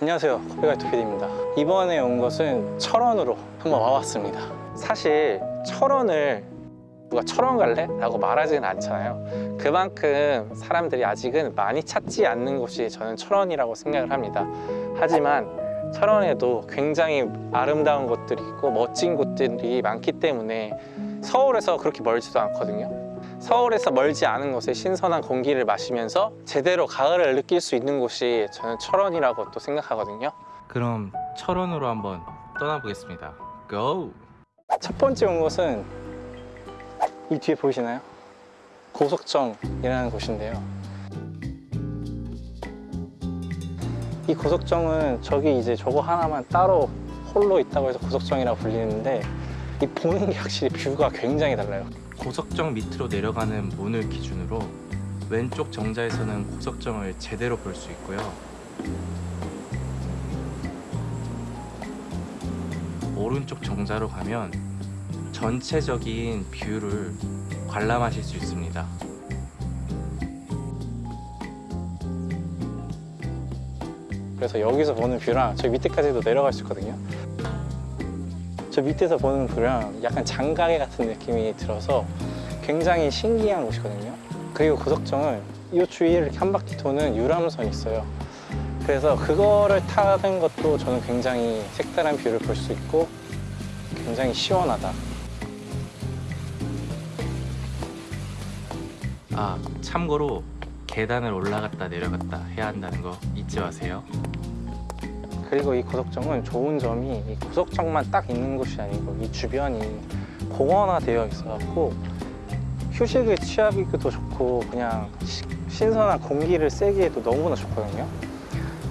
안녕하세요. 코비가이토 PD입니다. 이번에 온 것은 철원으로 한번 와봤습니다. 사실 철원을 누가 철원 갈래? 라고 말하지는 않잖아요. 그만큼 사람들이 아직은 많이 찾지 않는 곳이 저는 철원이라고 생각을 합니다. 하지만 철원에도 굉장히 아름다운 곳들이 있고 멋진 곳들이 많기 때문에 서울에서 그렇게 멀지도 않거든요 서울에서 멀지 않은 곳에 신선한 공기를 마시면서 제대로 가을을 느낄 수 있는 곳이 저는 철원이라고 또 생각하거든요 그럼 철원으로 한번 떠나보겠습니다. 고! 첫 번째 온 곳은 이 뒤에 보이시나요? 고석정이라는 곳인데요. 이 고석정은 저기 이제 저거 하나만 따로 홀로 있다고 해서 고석정이라고 불리는데 이 보는 게 확실히 뷰가 굉장히 달라요. 고석정 밑으로 내려가는 문을 기준으로 왼쪽 정자에서는 고석정을 제대로 볼 수 있고요. 오른쪽 정자로 가면 전체적인 뷰를 관람하실 수 있습니다. 그래서 여기서 보는 뷰랑 저 밑에까지도 내려갈 수 있거든요. 저 밑에서 보는 뷰랑 약간 장가계 같은 느낌이 들어서 굉장히 신기한 곳이거든요. 그리고 고석정은 이 주위를 이렇게 한 바퀴 도는 유람선이 있어요. 그래서 그거를 타는 것도 저는 굉장히 색다른 뷰를 볼 수 있고 굉장히 시원하다. 아, 참고로 계단을 올라갔다 내려갔다 해야 한다는 거 잊지 마세요. 그리고 이 고석정은 좋은 점이 이 고석정만 딱 있는 곳이 아니고 이 주변이 공원화되어 있어갖고 휴식을 취하기도 좋고 그냥 시- 신선한 공기를 쐬기에도 너무나 좋거든요.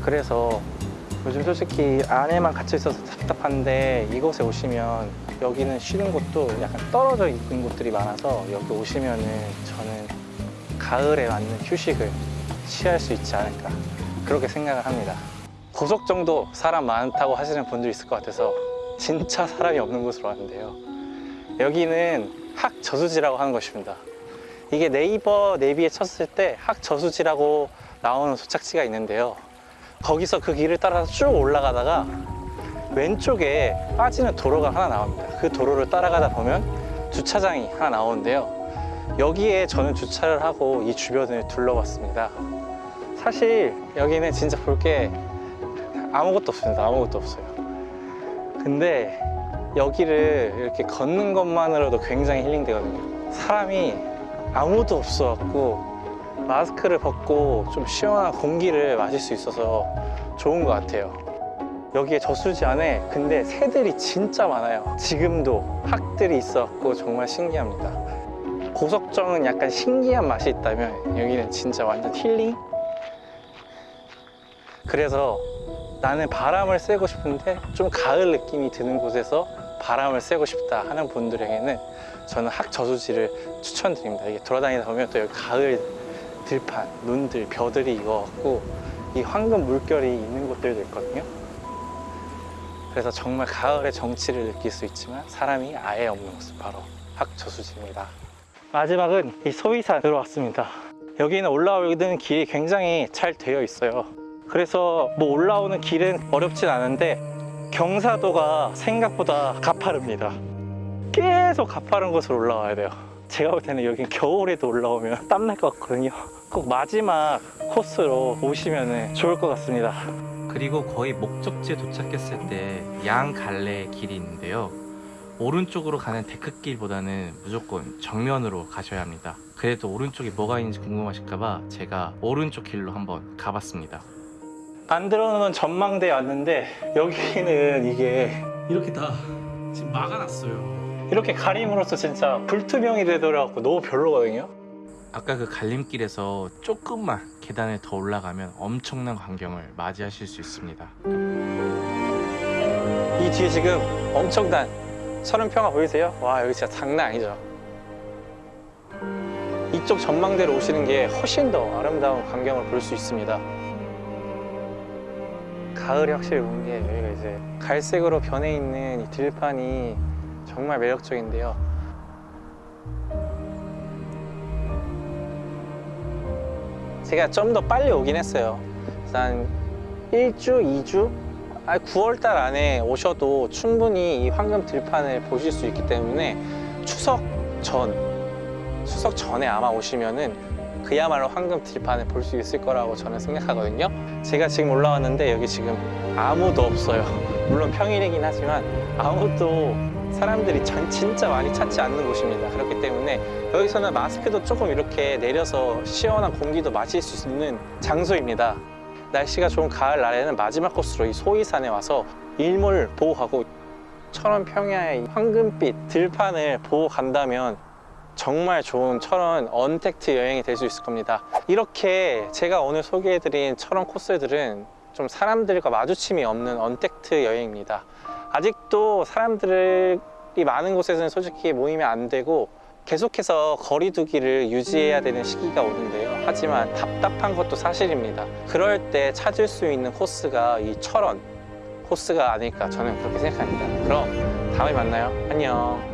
그래서 요즘 솔직히 안에만 갇혀 있어서 답답한데 이곳에 오시면 여기는 쉬는 곳도 약간 떨어져 있는 곳들이 많아서 여기 오시면은 저는 가을에 맞는 휴식을 취할 수 있지 않을까 그렇게 생각을 합니다. 고속 정도 사람 많다고 하시는 분들 있을 것 같아서 진짜 사람이 없는 곳으로 왔는데요. 여기는 학저수지라고 하는 것입니다. 이게 네이버 내비에 쳤을 때 학저수지라고 나오는 도착지가 있는데요. 거기서 그 길을 따라서 쭉 올라가다가 왼쪽에 빠지는 도로가 하나 나옵니다. 그 도로를 따라가다 보면 주차장이 하나 나오는데요. 여기에 저는 주차를 하고 이 주변을 둘러봤습니다. 사실 여기는 진짜 볼게 아무것도 없습니다. 아무것도 없어요. 근데 여기를 이렇게 걷는 것만으로도 굉장히 힐링 되거든요. 사람이 아무도 없어 갖고 마스크를 벗고 좀 시원한 공기를 마실 수 있어서 좋은 것 같아요. 여기에 저수지 안에 근데 새들이 진짜 많아요. 지금도 학들이 있어갖고 정말 신기합니다. 고석정은 약간 신기한 맛이 있다면 여기는 진짜 완전 힐링? 그래서 나는 바람을 쐬고 싶은데 좀 가을 느낌이 드는 곳에서 바람을 쐬고 싶다 하는 분들에게는 저는 학저수지를 추천드립니다. 이게 돌아다니다 보면 또 여기 가을 들판, 눈들, 벼들이 익어갖고 이 황금 물결이 있는 곳들도 있거든요. 그래서 정말 가을의 정취를 느낄 수 있지만 사람이 아예 없는 곳은 바로 학저수지입니다. 마지막은 이 소위산으로 왔습니다. 여기는 올라오는 길이 굉장히 잘 되어 있어요. 그래서 뭐 올라오는 길은 어렵진 않은데 경사도가 생각보다 가파릅니다. 계속 가파른 곳으로 올라와야 돼요. 제가 볼 때는 여기 겨울에도 올라오면 땀날 것 같거든요. 꼭 마지막 코스로 오시면 좋을 것 같습니다. 그리고 거의 목적지에 도착했을 때 양 갈래의 길이 있는데요. 오른쪽으로 가는 데크길보다는 무조건 정면으로 가셔야 합니다. 그래도 오른쪽에 뭐가 있는지 궁금하실까봐 제가 오른쪽 길로 한번 가봤습니다. 만들어 놓은 전망대에 왔는데 여기는 이게 이렇게 다 지금 막아놨어요. 이렇게 가림으로써 진짜 불투명이 되더라고 너무 별로거든요. 아까 그 갈림길에서 조금만 계단을 더 올라가면 엄청난 광경을 맞이하실 수 있습니다. 이 뒤에 지금 엄청난 서른평화 보이세요? 와 여기 진짜 장난 아니죠 이쪽 전망대로 오시는 게 훨씬 더 아름다운 광경을 볼 수 있습니다 가을이 확실히 온게 여기가 이제 갈색으로 변해 있는 이 들판이 정말 매력적인데요. 제가 좀 더 빨리 오긴 했어요. 한 1주, 2주, 아 9월달 안에 오셔도 충분히 이 황금 들판을 보실 수 있기 때문에 추석 전, 추석 전에 아마 오시면은 그야말로 황금 들판을 볼 수 있을 거라고 저는 생각하거든요. 제가 지금 올라왔는데 여기 지금 아무도 없어요. 물론 평일이긴 하지만 아무도 사람들이 전- 진짜 많이 찾지 않는 곳입니다. 그렇기 때문에 여기서는 마스크도 조금 이렇게 내려서 시원한 공기도 마실 수 있는 장소입니다. 날씨가 좋은 가을 날에는 마지막 코스로 이 소이산에 와서 일몰 보고 가고 철원 평야의 이 황금빛 들판을 보고 간다면 정말 좋은 철원 언택트 여행이 될 수 있을 겁니다. 이렇게 제가 오늘 소개해드린 철원 코스들은 좀 사람들과 마주침이 없는 언택트 여행입니다. 아직도 사람들이 많은 곳에서는 솔직히 모이면 안 되고 계속해서 거리두기를 유지해야 되는 시기가 오는데요. 하지만 답답한 것도 사실입니다. 그럴 때 찾을 수 있는 코스가 이 철원 코스가 아닐까 저는 그렇게 생각합니다. 그럼 다음에 만나요. 안녕.